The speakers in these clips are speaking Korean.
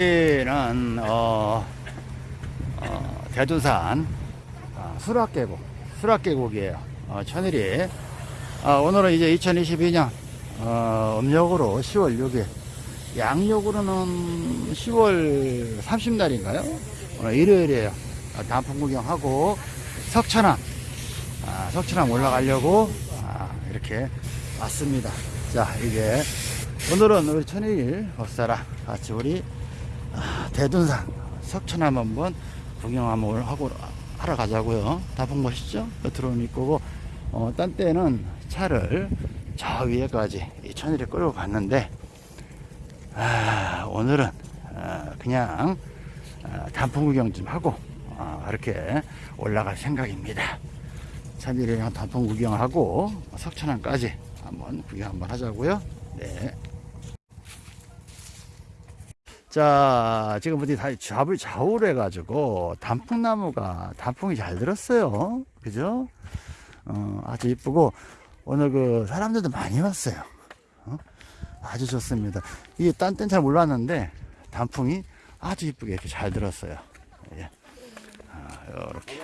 여기는 어, 어, 대둔산 어, 수락계곡 수락계곡이에요. 어, 천일이. 아, 오늘은 이제 2022년 어, 음력으로 10월 6일. 양력으로는 10월 30날인가요? 오늘 일요일이에요. 아, 단풍 구경하고 석천암 아, 석천암 올라가려고 아, 이렇게 왔습니다. 자 이게 오늘은 우리 천일 법사랑 같이 우리 아, 대둔산 석천암 한번 구경 한번 하고 하러 가자고요. 다봉 멋있죠? 들어오는 입구고 어, 딴 때는 차를 저 위에까지 이 천일에 끌고 갔는데 아, 오늘은 아, 그냥 아, 단풍 구경 좀 하고 아, 이렇게 올라갈 생각입니다. 천일이랑 단풍 구경하고 석천암까지 한번 구경 한번 하자고요. 네. 자, 지금 어디 다 잡을 좌우로 해가지고 단풍나무가 단풍이 잘 들었어요. 그죠? 어, 아주 이쁘고 오늘 그 사람들도 많이 왔어요. 어? 아주 좋습니다. 이게 딴땐잘 몰랐는데 단풍이 아주 이쁘게 이렇게 잘 들었어요. 예. 아, 이렇게.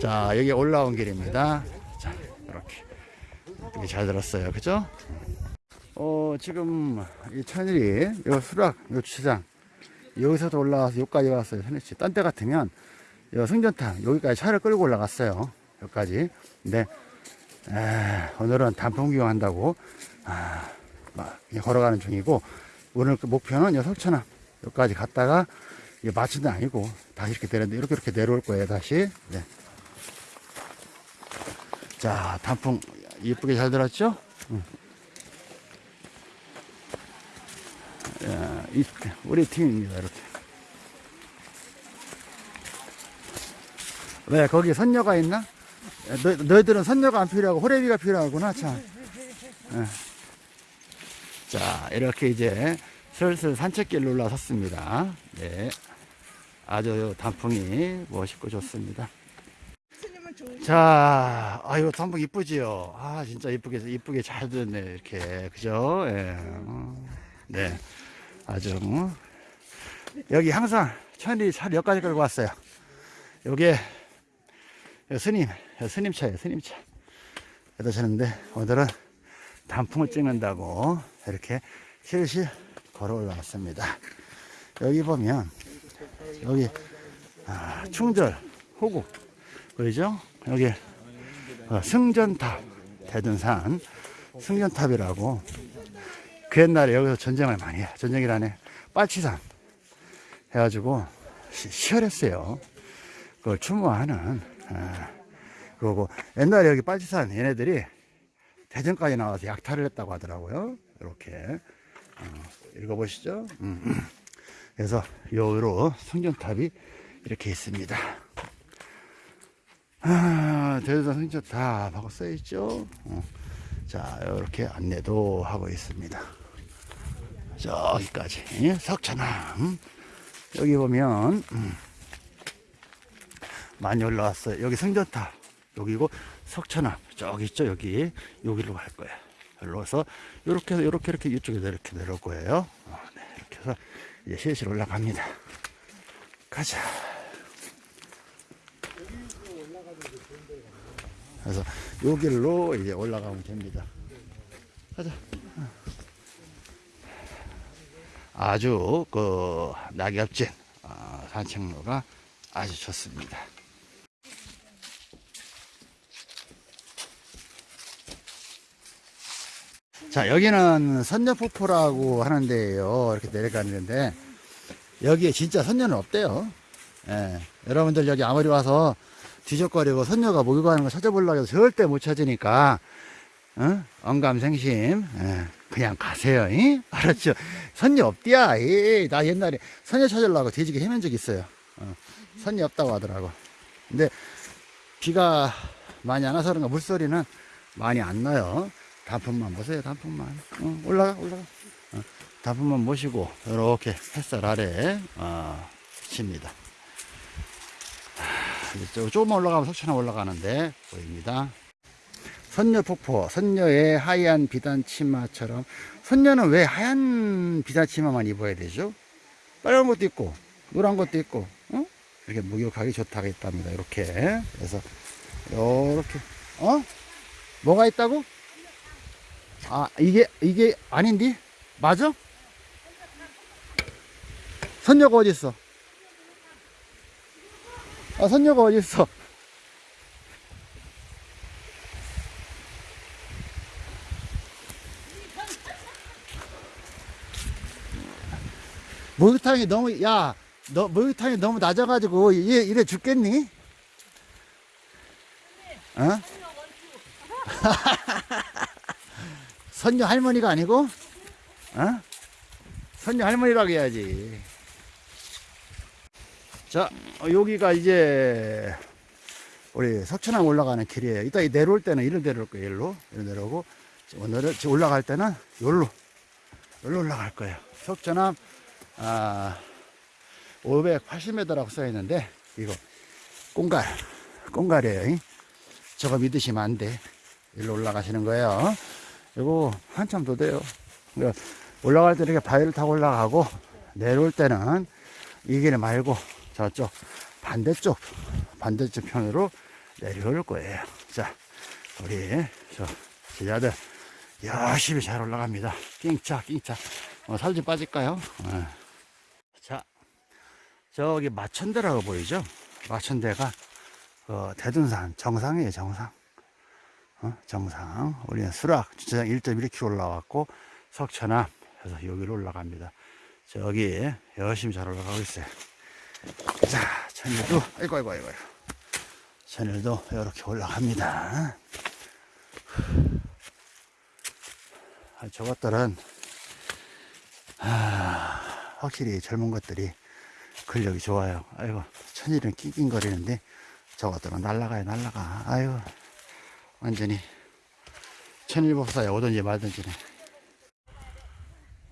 자, 여기 올라온 길입니다. 자, 이렇게. 이렇게 잘 들었어요. 그죠? 어, 지금 이 천일이 요 수락, 요 주차장 여기서도 올라와서 여기까지 왔어요. 천일씨. 딴때 같으면 요 승전탑 여기까지 차를 끌고 올라갔어요. 여기까지. 근데 에, 오늘은 단풍 구경한다고 아, 막 걸어가는 중이고 오늘 그 목표는 요 석천암 여기까지 갔다가 마치는 아니고 다시 이렇게 내려 이렇게 이렇게 내려올 거예요. 다시. 네. 자, 단풍 이쁘게 잘 들었죠? 응. 야, 이, 우리 팀입니다, 이렇게. 왜, 거기 선녀가 있나? 너, 너희들은 선녀가 안 필요하고 호래비가 필요하구나, 참. 예. 자, 이렇게 이제 슬슬 산책길로 올라섰습니다. 네. 아주 단풍이 멋있고 좋습니다. 자, 아유, 단풍 이쁘지요? 아, 진짜 이쁘게, 이쁘게 잘 됐네, 이렇게. 그죠? 예. 어, 네. 아주 어? 여기 항상 천리 차를 여기까지 끌고 왔어요. 여기에 스님 스님 차예요 스님 차. 여기다 셨는데 오늘은 단풍을 찍는다고 이렇게 실실 걸어 올라왔습니다. 여기 보면 여기 아, 충절 호국 보이죠? 여기 어, 승전탑 대둔산 승전탑이라고 그 옛날에 여기서 전쟁을 많이 해. 전쟁이라네. 빨치산 해가지고 시, 시열했어요. 그걸 추모하는. 아, 그리고 옛날에 여기 빨치산 얘네들이 대전까지 나와서 약탈을 했다고 하더라고요. 이렇게 어, 읽어보시죠. 음. 그래서 여기로 성전탑이 이렇게 있습니다. 아, 대전 성전탑 하고 써있죠. 어. 자, 이렇게 안내도 하고 있습니다. 저기까지 석천암. 여기 보면 음, 많이 올라왔어요. 여기 성전탑 여기고 석천암. 저기 있죠 여기. 여기로 갈 거예요. 올라와서 이렇게 해서 이렇게 이렇게 이쪽에 이렇게 내려올 거예요. 어, 네, 이렇게 해서 이제 실실 올라갑니다. 가자. 그래서 여기로 이제 올라가면 됩니다. 가자 아주 그 낙엽진 어, 산책로가 아주 좋습니다. 자 여기는 선녀폭포라고 하는데요 이렇게 내려가는데 여기에 진짜 선녀는 없대요 예, 여러분들 여기 아무리 와서 뒤적거리고 선녀가 모이고 하는 거 찾아보려고 해도 절대 못 찾으니까 어? 언감생심 예. 그냥 가세요. 이? 알았죠? 선녀 없디야. 이, 나 옛날에 선녀 찾으려고 돼지게 헤맨 적 있어요. 어, 선녀 없다고 하더라고. 근데 비가 많이 안 와서 그런가 물소리는 많이 안 나요. 단풍만 보세요. 단풍만. 어, 올라가, 올라가. 어, 단풍만 모시고 이렇게 햇살 아래 어, 칩니다. 조금만 올라가면 석천에 올라가는데 보입니다. 선녀 폭포, 선녀의 하얀 비단 치마처럼 선녀는 왜 하얀 비단 치마만 입어야 되죠? 빨간 것도 있고 노란 것도 있고 어? 이렇게 목욕하기 좋다고 했답니다. 이렇게 그래서 이렇게 어? 뭐가 있다고? 아 이게 이게 아닌디? 맞아? 선녀가 어디 있어? 아 선녀가 어디 있어? 목욕탕이 너무 야 너 목욕탕이 너무 낮아가지고 얘 이래 죽겠니? 어? 선녀 할머니가 아니고 어? 선녀 할머니라고 해야지. 자 어, 여기가 이제 우리 석천항 올라가는 길이에요. 이따 이 내려올 때는 이리로 내려올 거예요. 일로 이리로 내려오고 오늘은 올라갈 때는 여기로 여기로 올라갈 거예요. 석천항 아, 580m라고 써 있는데 이거 꽁갈 꽁갈이에요 이. 저거 믿으시면 안돼. 일로 올라가시는 거예요. 이거 한참 더 돼요. 올라갈 때 이렇게 바위를 타고 올라가고 내려올 때는 이 길 말고 저쪽 반대쪽 반대쪽 편으로 내려올 거예요. 자 우리 저 제자들 열심히 잘 올라갑니다. 낑차 낑차. 어, 살좀 빠질까요? 어. 자, 저기 마천대라고 보이죠? 마천대가 어, 대둔산 정상이에요, 정상. 어, 정상. 우리는 수락 주차장 1.1km 올라왔고 석천암 해서 여기로 올라갑니다. 저기 열심히 잘 올라가고 있어요. 자, 천일도 아이고 아이고 아이고. 아이고. 천일도 이렇게 올라갑니다. 아, 저것들은 아, 확실히 젊은 것들이 근력이 좋아요. 아이고, 천일은 낑낑거리는데 저것들은 날라가요, 날라가. 아이고, 완전히 천일법사에 오든지. 아이고,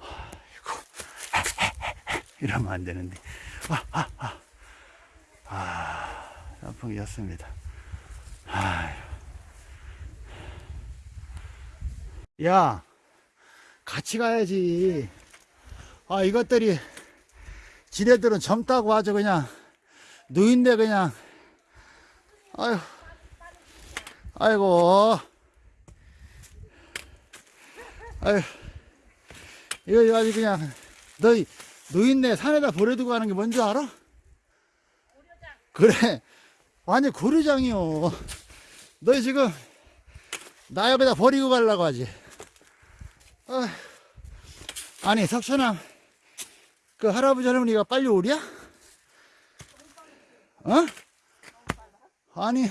이러면 안 되는데. 아, 아, 아. 아, 단풍이었습니다. 아유. 야, 같이 가야지. 아, 이것들이, 지네들은 젊다고 아주 그냥, 누인데 그냥, 아유, 아이고, 아유, 이거 아주 그냥, 너, 누인네 산에다 버려두고 가는 게 뭔지 알아? 그래, 완전 고르장이요. 너 지금, 나 여기다 버리고 가려고 하지. 아, 아니, 석천아, 그 할아버지 할머니가 빨리 오랴? 어? 아니,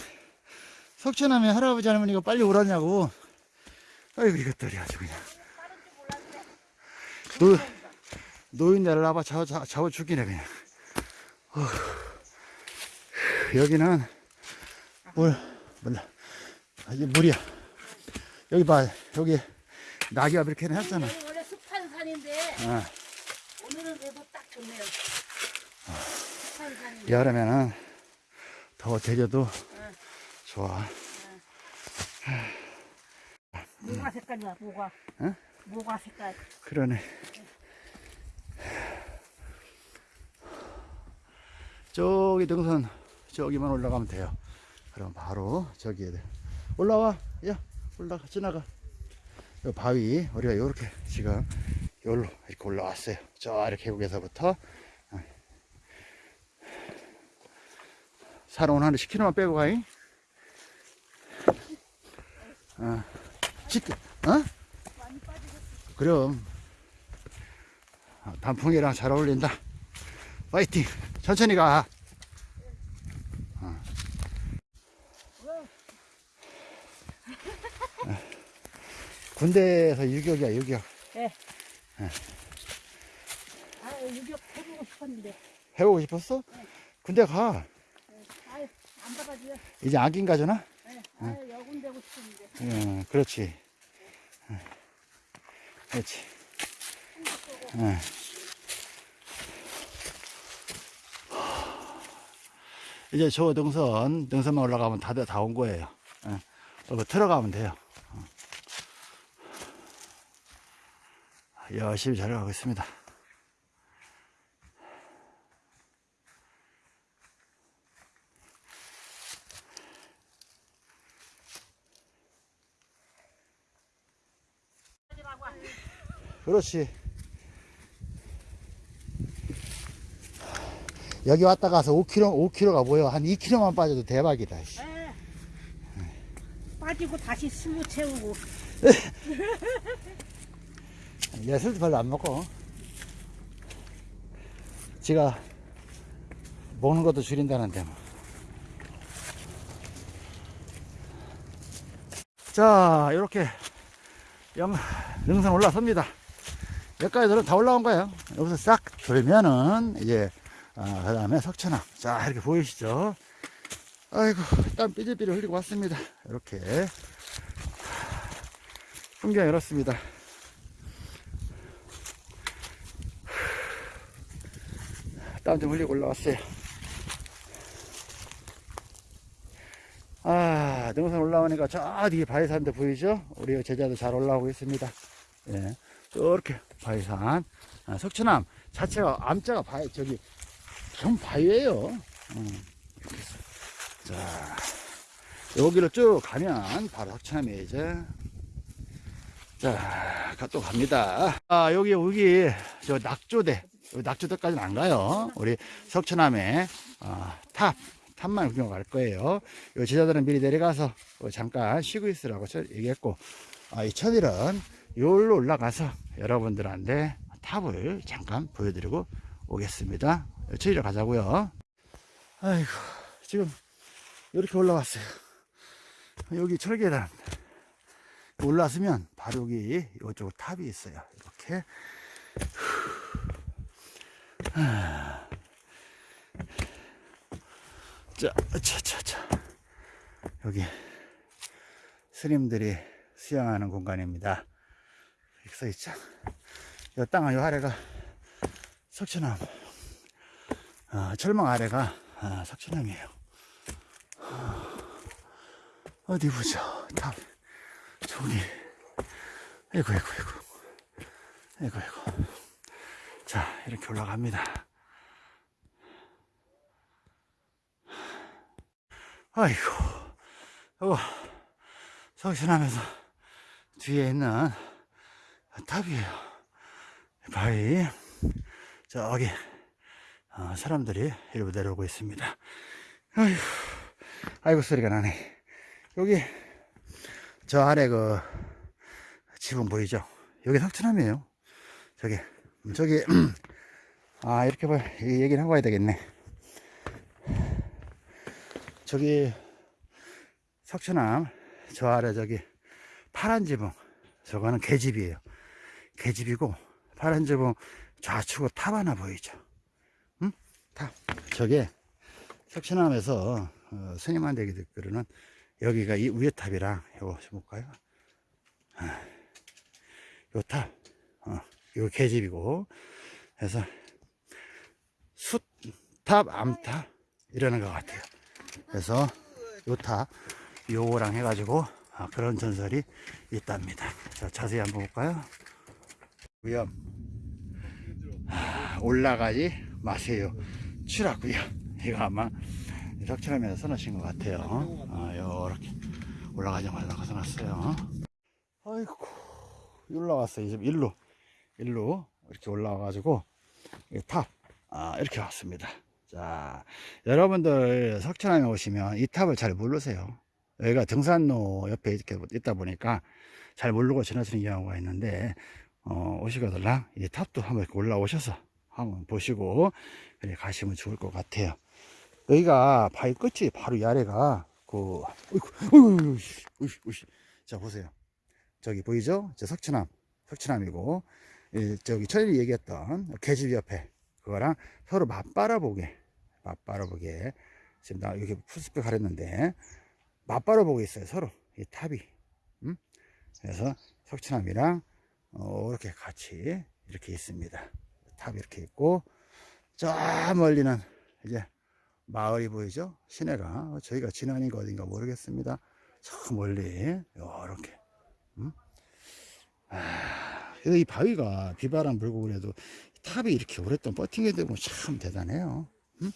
석천하면 할아버지 할머니가 빨리 오라냐고. 아이고, 이것들이 아주 그냥. 노, 노인네를 나봐 잡아, 잡아, 잡아 죽이네, 그냥. 어휴. 여기는, 물, 몰라. 아, 이게 물이야. 여기 봐, 여기 낙엽 이렇게 해놨잖아. 원래 습한 산인데 어. 오늘은 그래도 딱 좋네요. 습한 산인데 여름에는 더 제주도 좋아. 모가 색깔이야 모가. 응? 모가 색깔. 그러네. 저기 등선 저기만 올라가면 돼요. 그럼 바로 저기에 돼. 올라와. 야, 올라가. 지나가. 요 바위 우리가 요렇게 지금 요로 이렇게 올라왔어요. 저 아래 계곡에서부터 사롱은 한 10km만 빼고 가잉. 어. 10km. 어? 그럼 어, 단풍이랑 잘 어울린다. 파이팅. 천천히 가. 어. 어. 군대에서 유격이야 유격. 예. 아 유격 해보고 싶었는데. 해보고 싶었어? 군대 가. 이제 안긴 가잖아. 예. 아유 여군 되고 싶은데. 응, 그렇지. 응. 그렇지. 응. 이제 저 등선, 등선만 올라가면 다들 다온 거예요. 응. 어, 들어가면 돼요. 어. 열심히 잘 가고 있습니다. 그렇지. 여기 왔다 가서 5km, 5km가 뭐예요? 한 2km만 빠져도 대박이다. 씨. 에. 빠지고 다시 스무 채우고. 얘 술도 별로 안 먹고. 지가 먹는 것도 줄인다는데 뭐. 자, 이렇게 영, 능선 올라섭니다. 여기까지 다 올라온 거예요. 여기서 싹 돌면은, 이제, 아, 그 다음에 석천암. 자, 이렇게 보이시죠? 아이고, 땀 삐질삐질 흘리고 왔습니다. 이렇게. 풍경이 이렇습니다. 땀 좀 흘리고 올라왔어요. 아, 능선 올라오니까 저 뒤에 바위산도 보이죠? 우리 제자도 잘 올라오고 있습니다. 예. 저렇게 바위산. 아, 석천암 자체가, 암자가 바위, 저기, 전 바위예요 음. 자, 여기로 쭉 가면 바로 석천암이에요, 이제. 자, 가- 또 갑니다. 아, 여기, 여기, 저 낙조대. 낙조대까지는 안 가요. 우리 석천암에, 아, 탑, 탑만 구경 갈 거예요. 요 제자들은 미리 내려가서 어, 잠깐 쉬고 있으라고 저 얘기했고, 아, 이 천일은 요로 올라가서 여러분들한테 탑을 잠깐 보여드리고 오겠습니다. 천일로 가자고요. 아이고, 지금 이렇게 올라왔어요. 여기 철계단. 올라서면 바로 여기 이쪽 탑이 있어요. 이렇게. 자, 자, 자, 자. 여기 스님들이 수행하는 공간입니다. 이렇게 써 있죠. 이 땅은 요 아래가 석천암. 아, 철망 아래가 아, 석천암이에요. 아, 어디 보죠. 탑. 저기. 아이고, 아이고, 아이고. 아이고. 자, 이렇게 올라갑니다. 아이고, 이거, 석천암에서 뒤에 있는 탑이에요. 바위. 저기, 어, 사람들이 이리로 내려오고 있습니다. 아이고, 아이고, 소리가 나네. 여기, 저 아래 그, 지붕 보이죠? 여기 석천암이에요. 저기, 저기, 아, 이렇게 봐. 이 얘기를 하고 와야 되겠네. 저기, 석천암, 저 아래 저기, 파란 지붕. 저거는 개집이에요. 개집이고, 파란 지붕 좌측으로 탑 하나 보이죠? 응? 탑. 저게, 석천암에서, 어, 스님한테 듣기로는, 여기가 이 위에 탑이랑, 요거 좀 볼까요? 아, 요 탑, 어, 요 계집이고, 그래서 숫탑, 암탑 이러는 것 같아요. 그래서 요 탑, 요거랑 해가지고 아, 그런 전설이 있답니다. 자, 자세히 한번 볼까요? 아, 올라가지 마세요. 추락고요. 이거 아마 석천암에서 써놓으신 것 같아요. 아, 요렇게 올라가지 말라고 써놨어요. 아이고, 올라왔어요. 이제 일로, 일로 이렇게 올라와 가지고 이 탑, 아, 이렇게 왔습니다. 자, 여러분들 석천암에 오시면 이 탑을 잘 모르세요. 여기가 등산로 옆에 이렇게 있다 보니까 잘 모르고 지나치는 경우가 있는데, 어, 오시거들랑 이 탑도 한번 이렇게 올라오셔서 한번 보시고, 그래 가시면 좋을 것 같아요. 여기가 바위 끝이 바로 이 아래가 그, 어이구, 자, 보세요. 저기 보이죠? 저 석천암, 석천암이고, 이 저기 천일이 얘기했던 계집 옆에 그거랑 서로 맞바라보게, 맞바라보게. 지금 나 여기 풀스펙 하랬는데, 맞바라보고 있어요, 서로. 이 탑이. 음? 그래서 석천암이랑, 어, 이렇게 같이 이렇게 있습니다. 탑이 이렇게 있고, 저 멀리는 이제 마을이 보이죠? 시내가. 저희가 진안인가 어딘가 모르겠습니다. 저 멀리 요렇게 음? 아, 이 바위가 비바람 불고 그래도 탑이 이렇게 오랫동안 버티게 되면 참 대단해요 음?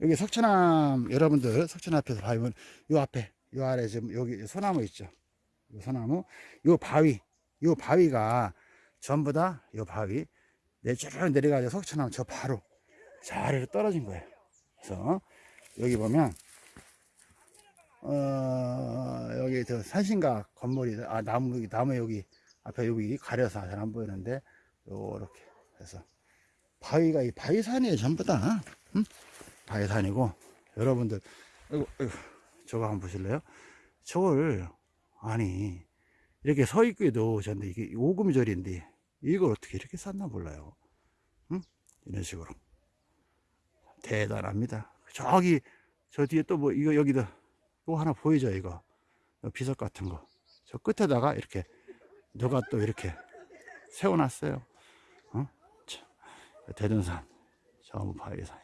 여기 석천암 여러분들 석천 앞에서 바위면 요 앞에 요 아래 지금 여기 소나무 있죠 요 소나무 요 바위 요 바위가 전부 다 요 바위 내쭉 내려가지고 석천암 저 바로 저 아래로 떨어진 거예요. 그래서 여기 보면 어 여기 저 산신각 건물이 아 나무 나무 여기 앞에 여기 가려서 잘 안 보이는데 요렇게 해서 바위가 이 바위산이에요 전부 다. 응? 바위산이고 여러분들 아이고, 저거 한번 보실래요? 저걸 아니 이렇게 서 있기도 전데 이게 오금절인데 이걸 어떻게 이렇게 쌌나 몰라요. 응? 이런 식으로. 대단합니다. 저기 저 뒤에 또 뭐 이거 여기도 또 하나 보이죠 이거? 요 비석 같은 거. 저 끝에다가 이렇게 누가 또 이렇게 세워놨어요. 어? 참, 대둔산. 전부 바위산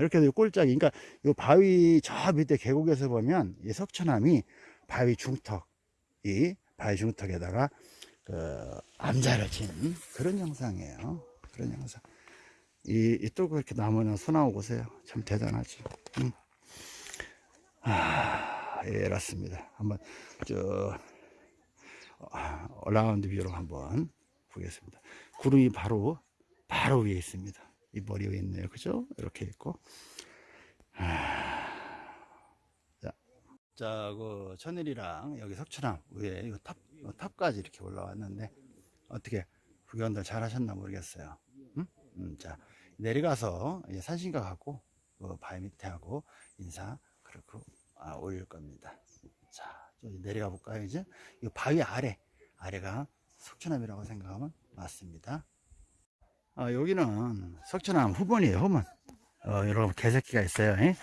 이렇게 해서 꼴짝이. 그러니까 이 바위 저 밑에 계곡에서 보면 이 석천암이 바위 중턱 이 바위 중턱에다가 그 암자를 친 그런 영상이에요. 그런 영상. 이, 이또 그렇게 나무는 소나무 보세요. 참 대단하지. 음. 아, 예, 그렇습니다. 한번 저 어, all-around view로 한번 보겠습니다. 구름이 바로 바로 위에 있습니다 이 머리 위에 있네요 그죠 이렇게 있고 자, 자, 그 천일이랑 여기 석천암 위에 이 탑, 이 탑까지 이렇게 올라왔는데 어떻게 구경들 잘 하셨나 모르겠어요. 음? 음, 자, 내려가서 이제 산신각 하고 그 바위 밑에 하고 인사 그렇고 아, 올릴 겁니다. 자, 좀 내려가 볼까요 이제? 이 바위 아래 아래가 석천암이라고 생각하면 맞습니다. 아, 여기는 석천암 후문이에요, 후문. 어, 여러분 개새끼가 있어요. 예?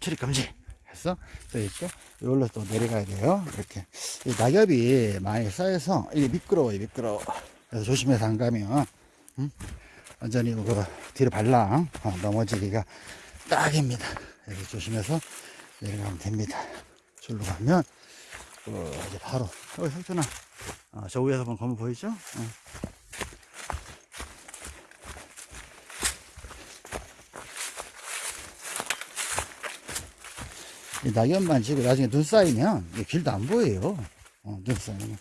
출입 금지. 해서 또 있고 이걸로 또 내려가야 돼요. 이렇게 이 낙엽이 많이 쌓여서 이게 미끄러워요, 미끄러워. 그래서 조심해서 안 가면 음? 완전히 그 뒤로 발랑 어, 넘어지기가 딱입니다. 이렇게 조심해서 내려가면 됩니다. 줄로 가면 어, 이제 바로 여기 석천아 어, 저 위에서 보면 건물 보이죠? 어. 낙엽만 지고 나중에 눈 쌓이면 이 길도 안 보여요. 어, 눈 쌓이면.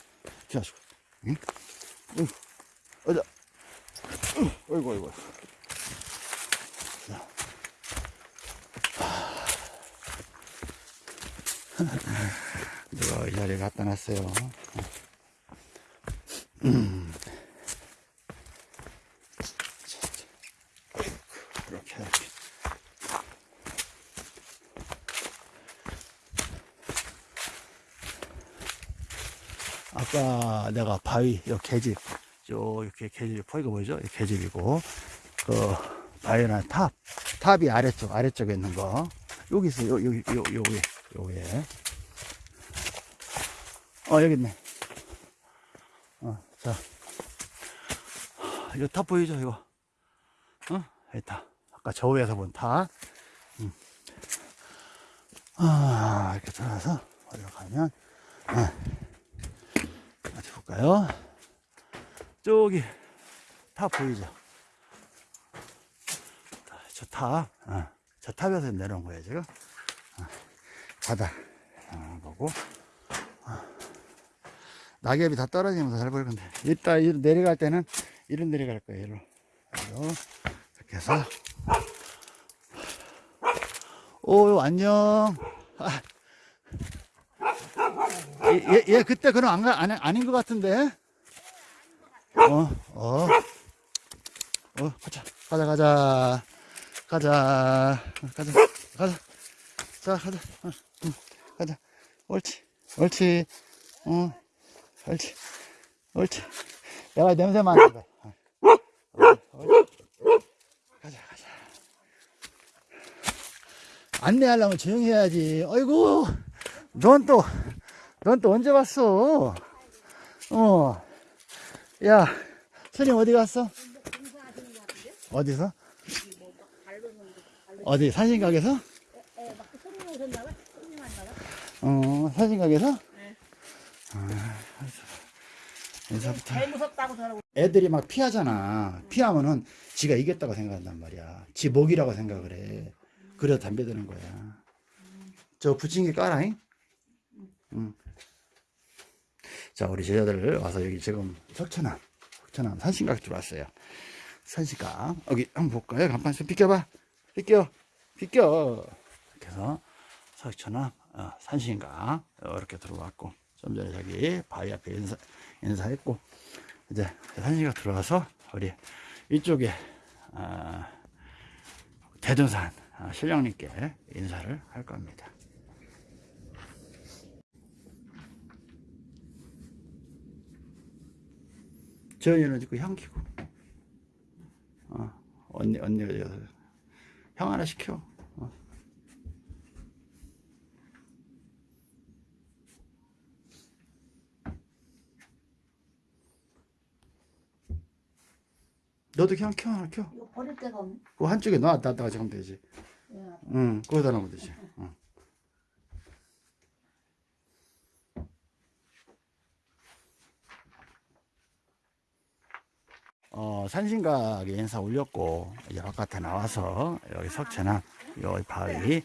자시고. 응? 어이구. 어이구, 어이구. 자. 이 자리에 갖다 놨어요. 음. 자, 자. 어이구, 이렇게, 이렇게. 아까 내가 바위, 요 계집, 요, 이렇게 계집, 포이가 보이죠? 이 계집이고, 그, 바위는 탑, 탑이 아래쪽, 아래쪽에 있는 거. 여기 있어요. 요, 여기, 요, 요 위에, 요 위에. 어, 여기 있네. 어, 자. 이거 탑 보이죠, 이거? 어? 탑. 아까 저 위에서 본 탑. 음. 아, 이렇게 들어가서 올라가면, 아. 볼까요? 저기 탑 보이죠? 저 탑, 어, 저 탑에서 내려온 거예요 지금. 어, 바다 어, 보고 어. 낙엽이 다 떨어지면서 잘 보일 건데 이따 내려갈 때는 이리 내려갈 거예요. 이리로 이렇게 해서 오 안녕. 아. 얘, 얘 그때 그럼 안, 가, 안, 아닌 것 같은데? 어, 어. 어, 가자. 가자, 가자. 가자. 가자. 가자. 자, 가자. 어, 응, 가자. 옳지. 옳지. 어, 옳지. 옳지. 내가 냄새 맡는 거. 가자, 가자. 안내하려면 조용히 해야지. 어이구. 넌 또, 넌 또 언제 왔어? 어. 야, 스님 어디 갔어? 어디서? 어디 봐. 어 산신각에서? 네. 아, 인사부터. 애들이 막 피하잖아. 피하면은 지가 이겼다고 생각한단 말이야. 지 목이라고 생각을 해. 그래서 담배 드는 거야. 저 부침개 까라잉? 응. 자, 우리 제자들 와서 여기 지금 석천암, 석천암 산신각 들어왔어요. 산신각. 여기 한번 볼까요? 간판 좀 비껴봐. 비껴. 이렇게 해서 석천암, 어, 산신각. 이렇게 들어왔고. 좀 전에 저기 바위 앞에 인사, 인사했고. 이제 산신각 들어와서 우리 이쪽에 아, 대둔산 아, 신령님께 인사를 할 겁니다. 저희는 지금 향 키고. 어, 언니 언니가 저향 하나 시켜. 어. 너도 그냥 켜 하나 켜. 이거 버릴 데가 없네. 그 한쪽에 놔 놨다가 지금 되지. 예. 응 거기다 놓으면 되지 어, 산신각에 인사 올렸고 이제 바깥에 나와서 여기 석채나 여기 바위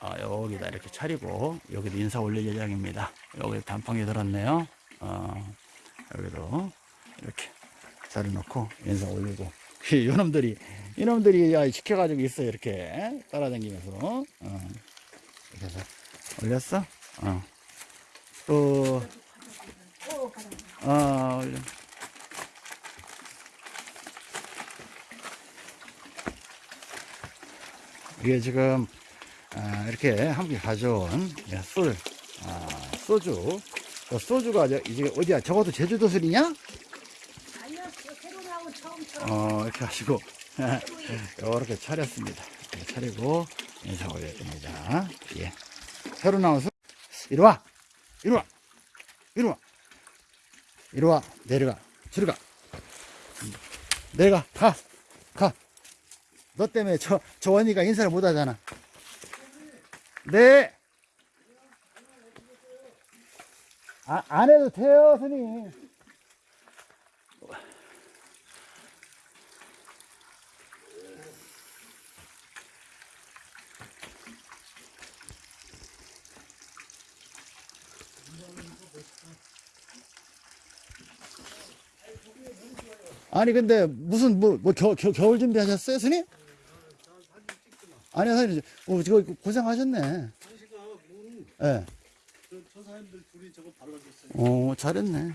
어, 여기다 이렇게 차리고 여기도 인사 올릴 예정입니다 여기 단풍이 들었네요 어, 여기도 이렇게 자리 놓고 인사 올리고 이놈들이 이놈들이 야, 지켜가지고 있어 이렇게 따라다니면서 어, 이렇게 해서 올렸어 어. 또. 어, 올려. 이게 지금 아, 이렇게 함께 가져온 예, 술, 아, 소주. 저 소주가 저- 이제 어디야? 저것도 제주도 술이냐? 아니요, 저 새로 나온 처음처럼. 어, 이렇게 하시고 이렇게 차렸습니다. 이렇게 차리고 인사 올려줍니다. 예. 새로 나온 술. 이리 와, 이리 와, 이리 와, 이리 와. 내려가, 들어가. 내려가, 가, 가. 너 때문에 저, 저 원이가 인사를 못 하잖아. 네. 아, 안 해도 돼요, 스님. 아니 근데 무슨 뭐, 뭐 겨, 겨, 겨울 준비하셨어요 스님? 아니요 사장님 어, 지금 고생하셨네 예. 네. 저 사람들 둘이 저거 발라줬어요. 어 잘했네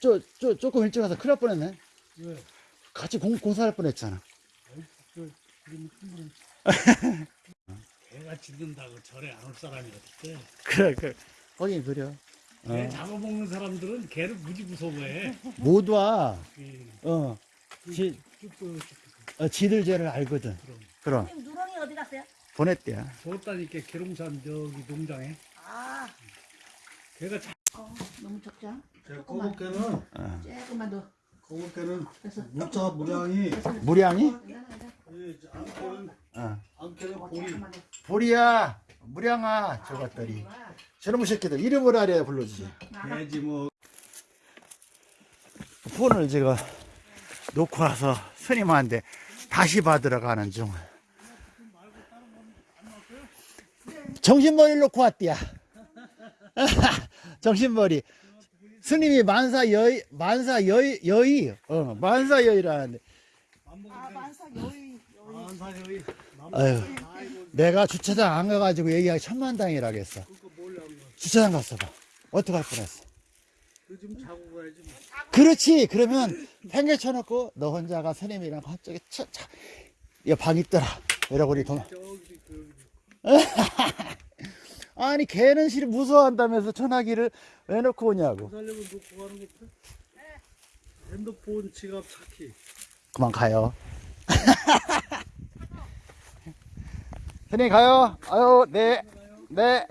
저, 저 조금 일찍 와서 큰일 날 뻔했네 왜? 같이 공, 공사할 뻔했잖아. 개가 짖는다고 절에 안 올 사람이 어딨대. 그래 그래 거긴 그려 개 어. 잡아먹는 사람들은 개를 무지 무서워해. 못 와. 이 어. 지, 쭈뼛 어, 지들 죄를 알거든. 그럼. 그럼 선생님, 누렁이 어디 갔어요? 보냈대야. 줬다니까 계룡산 저기 농장에 아, 개가 자. 어, 너무 적자. 제 조금만, 거북개는 어. 조금만 더. 거북개는 됐어. 물자 무량이 무량이? 괜찮아, 괜찮아. 이 암캐는 어. 암캐는 어, 볼이 조금만 더. 보리야, 무량아, 저 것들이. 저놈의 새끼들 이름을 알아야 불러주지. 나가. 돼지 뭐 폰을 제가 놓고 와서 스님한테 다시 받으러 가는 중. 정신머리를 놓고 왔디야. 정신머리. 스님이 만사 여의, 만사 여의, 여의, 어, 만사 여의라는데. 아, 만사 여의, 여의. 안사여이 아유, 내가 주차장 안 가가지고 얘기하기 천만다행이라겠어. 주차장 갔어 봐. 어떡할 뻔했어. 그좀 자고 가야지 뭐. 그렇지. 그러면 팽개 쳐 놓고 너 혼자가 스님이랑 갑자기 차, 차. 야방 있더라. 이러고 우리 돈. 그 아니 걔는 실 무서워한다면서 전화기를 왜 놓고 오냐고. 살려면 놓고 가는 것도 핸드폰 지갑 차키 그만 가요. 스님 가요. 아유 네. 네.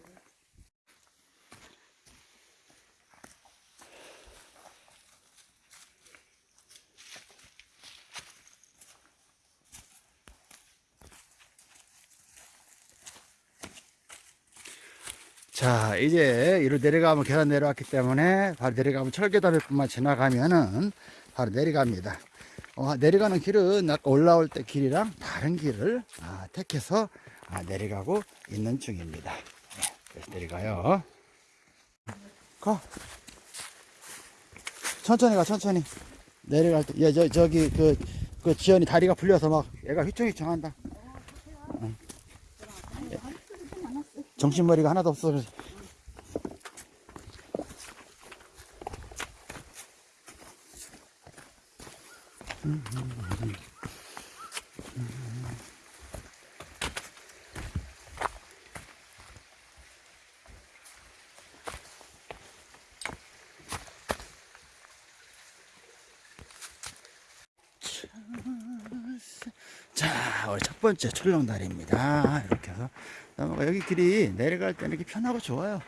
자, 이제 이로 내려가면 계단 내려왔기 때문에 바로 내려가면 철계다리뿐만 지나가면은 바로 내려갑니다. 어, 내려가는 길은 올라올 때 길이랑 다른 길을 아, 택해서 아, 내려가고 있는 중입니다. 네, 내려가요. 가. 천천히 가, 천천히. 내려갈 때, 얘, 저, 저기, 그, 그 지연이 다리가 풀려서 막 얘가 휘청휘청 한다. 응. 정신머리가 하나도 없어. 그래서. 자, 우리 첫 번째 출렁다리입니다. 이렇게 해서 넘어가. 여기 길이 내려갈 때는 이렇게 편하고 좋아요.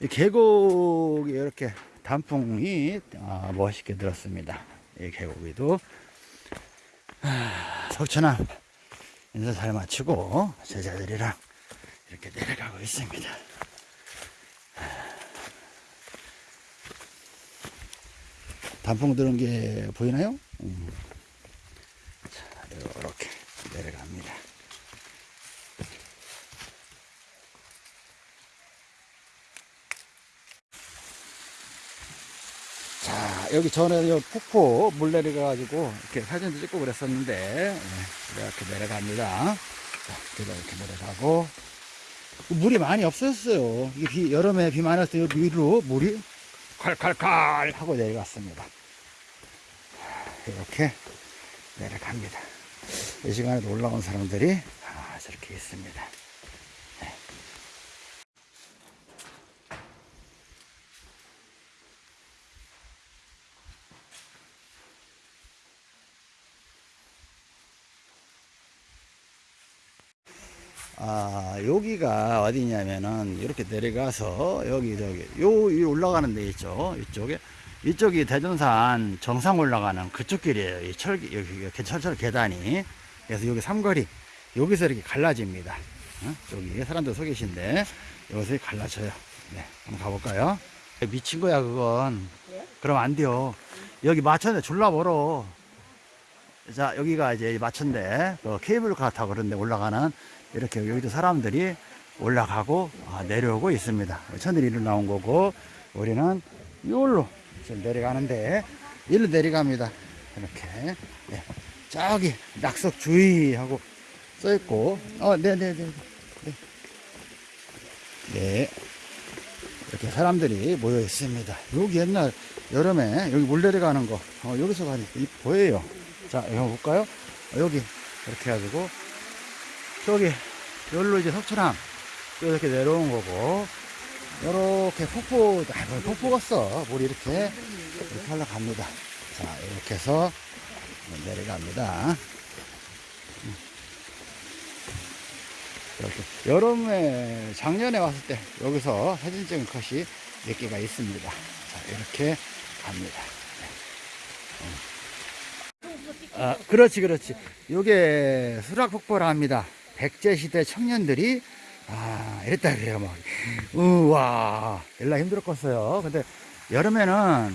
이 계곡이 이렇게 단풍이 아, 멋있게 들었습니다. 이 계곡에도 아, 석천암 인사 잘 마치고 제자들이랑 이렇게 내려가고 있습니다. 단풍 들은 게 보이나요? 음. 이렇게 내려갑니다. 여기 전에 요 폭포 물 내려가가지고 이렇게 사진도 찍고 그랬었는데, 네, 이렇게 내려갑니다. 자, 그래서 이렇게 내려가고, 물이 많이 없었어요. 이게 비, 여름에 비 여기 위로 물이 콸콸콸 하고 내려갔습니다. 이렇게 내려갑니다. 이 시간에도 올라온 사람들이 아, 저렇게 있습니다. 네. 아, 여기가 어디냐면은 이렇게 내려가서 여기 저기 요 위 올라가는 데 있죠. 이쪽에 이쪽이 대전산 정상 올라가는 그쪽 길이에요. 이 철기 여기 이렇게 철철 계단이 그래서 여기 삼거리 여기서 이렇게 갈라집니다. 어? 여기 사람들 서 계신데 여기서 갈라져요. 네, 한번 가볼까요? 미친 거야 그건. 그럼 안 돼요. 여기 마천에 졸라 멀어. 자 여기가 이제 마천대 그 케이블카 타고 그런데 올라가는 이렇게 여기도 사람들이 올라가고 아, 내려오고 있습니다. 천들이 일로 나온 거고 우리는 이걸로 내려가는데 일로 내려갑니다. 이렇게 예. 저기 낙석 주의하고 써 있고 어 네네 네 네, 네. 이렇게 사람들이 모여 있습니다. 여기 옛날 여름에 여기 물 내려가는 거 어, 여기서 가니까 이 보여요. 자 한번 볼까요? 어, 여기 이렇게 해가지고 저기 여기로 이제 석촌암 이렇게 내려온 거고. 이렇게 폭포 아, 뭐 폭포 갔어. 물이 이렇게. 이렇게 올라갑니다. 자 이렇게 해서 내려갑니다. 음. 이렇게. 여름에 작년에 왔을 때 여기서 사진 찍은 컷이 몇 개가 있습니다. 자 이렇게 갑니다. 아, 그렇지, 그렇지. 요게 수락폭포라 합니다. 백제시대 청년들이, 아, 이랬다 그래요, 막. 우와, 일라 힘들었겠어요. 근데 여름에는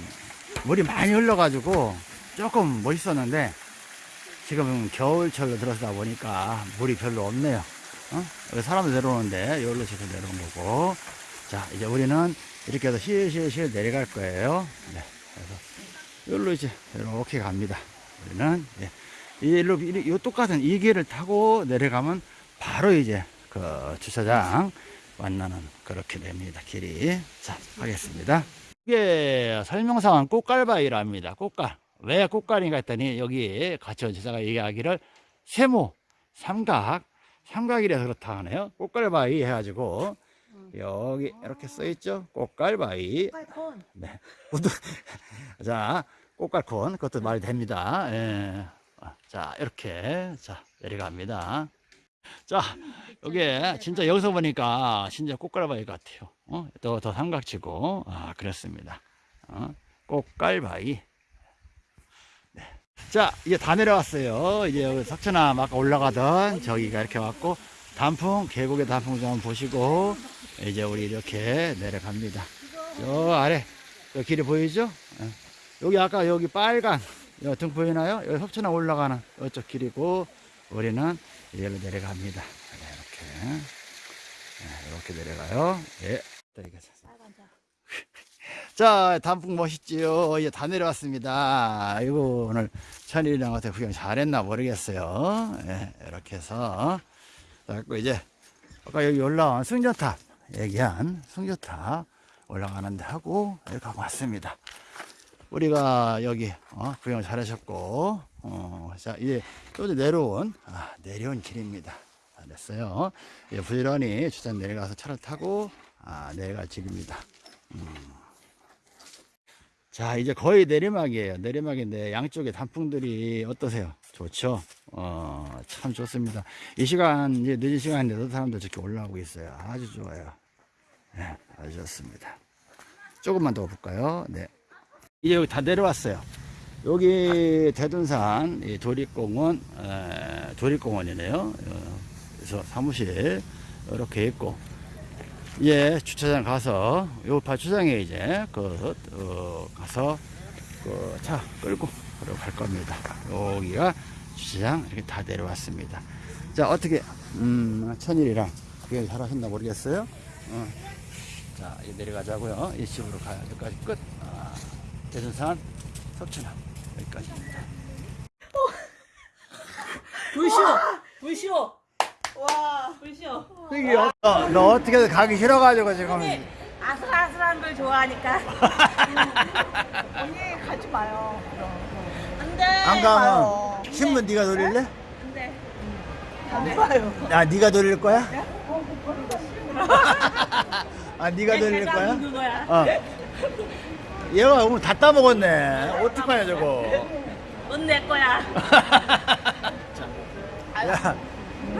물이 많이 흘러가지고 조금 멋있었는데, 지금 겨울철로 들어서다 보니까 물이 별로 없네요. 어? 여기 사람들 내려오는데, 여기로 지금 내려온 거고. 자, 이제 우리는 이렇게 해서 실실실 내려갈 거예요. 네. 그래서 여기로 이제 이렇게 갑니다. 우리는 예. 일로 이 똑같은 이 길을 타고 내려가면 바로 이제 그 주차장 만나는 그렇게 됩니다. 길이 자 하겠습니다. 이게 설명상은 꽃갈바위랍니다. 꽃갈 왜 꽃갈인가 했더니 여기 가치원 지사가 얘기하기를 세모 삼각 삼각이라서 그렇다 하네요. 꽃갈바위 해가지고 여기 이렇게 써 있죠. 꽃갈바위 빨콘. 네. 자, 꽃갈콘, 그것도 말이 됩니다. 예. 자, 이렇게, 자, 내려갑니다. 자, 여기, 진짜 여기서 보니까 진짜 꽃갈바위 같아요. 어? 더, 더 삼각지고, 아, 그렇습니다. 어? 꽃갈바위. 네. 자, 이제 다 내려왔어요. 이제 여기 석천암 아까 올라가던 저기가 이렇게 왔고, 단풍, 계곡의 단풍 좀 보시고, 이제 우리 이렇게 내려갑니다. 저 아래, 저 길이 보이죠? 예. 여기 아까 여기 빨간, 여등 보이나요? 여기 석천에 올라가는 이쪽 길이고, 우리는 이리로 내려갑니다. 네, 이렇게. 네, 이렇게 내려가요. 예. 자, 단풍 멋있지요. 이제 다 내려왔습니다. 이거 오늘 천일이랑 어떻게 구경 잘했나 모르겠어요. 예, 이렇게 해서. 자꾸 이제, 아까 여기 올라온 승전탑, 얘기한 승전탑 올라가는데 하고, 이렇게 하고 왔습니다. 우리가 여기, 어, 구경 잘하셨고, 어, 자, 이제 또 내려온, 아, 내려온 길입니다. 다 됐어요. 이제 부지런히 주차 내려가서 차를 타고, 아, 내려갈 길입니다. 자, 이제 거의 내리막이에요. 내리막인데 양쪽에 단풍들이 어떠세요? 좋죠? 어, 참 좋습니다. 이 시간, 이제 늦은 시간인데도 사람들 저렇게 올라오고 있어요. 아주 좋아요. 네, 아주 좋습니다. 조금만 더 볼까요? 네. 이제 여기 다 내려왔어요. 여기 대둔산 에, 도립공원이네요. 어, 그래서 사무실 이렇게 있고, 예, 주차장 가서, 요 주차장에 이제, 그, 어, 가서, 그, 차 끌고, 갈 겁니다. 여기가 주차장 이렇게 다 내려왔습니다. 자, 어떻게, 음, 천일이랑 그게 잘 하셨나 모르겠어요? 어. 자, 내려가자고요. 이 집으로 가요. 여기까지 끝. 아, 대전산 석천항 여기까지입니다. 불쇼! 불쇼! 와. 불쇼! 여기, 어, 너 어떻게 가기 싫어가지고 지금. 아슬아슬한 걸 좋아하니까. 언니 가지 마요. 안 돼! 안 가면 신문 네가 돌릴래? 안 돼. 안 봐요. 아, 네가 돌릴 거야? 아, 네가 돌릴 거야? 거야. 어. 얘가 오늘 다 따먹었네. 어떡하냐, 저거. 넌내 거야. 야,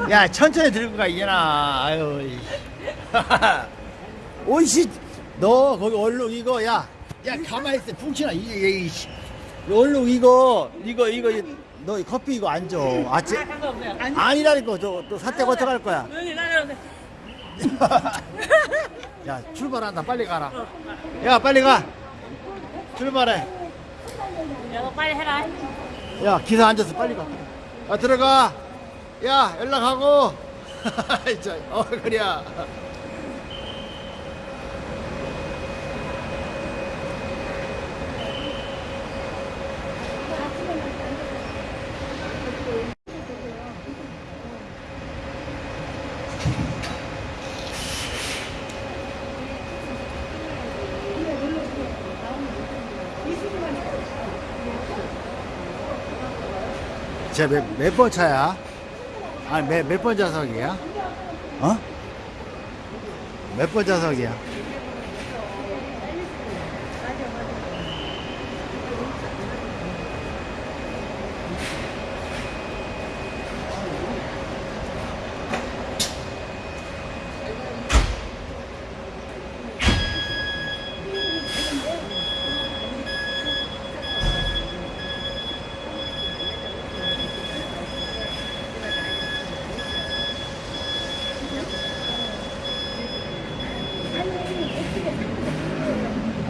야, 천천히 들고 가, 이제나. 아유. 이. 오이씨, 너 거기 얼룩 이거, 야. 야, 가만히 있어. 이게, 이 씨. 얼룩 이거, 이거, 이거, 이- 너 커피 이거 안 줘. 아, 쟤, 아, 아니라니까, 저, 또 사태가 어떡할 거야. 야, 출발한다. 빨리 가라. 야, 빨리 가. 출발해. 야, 빨리 해라. 야, 기사 앉아서 빨리 가. 아, 들어가. 야, 연락하고. 어, 그래. 쟤몇 번 차야? 아니, 몇, 몇번 좌석이야? 어? 몇 번 좌석이야?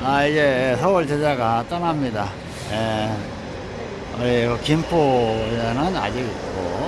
아, 이 제자가 떠납니다. 예. 우리 김포에는 아직 있고,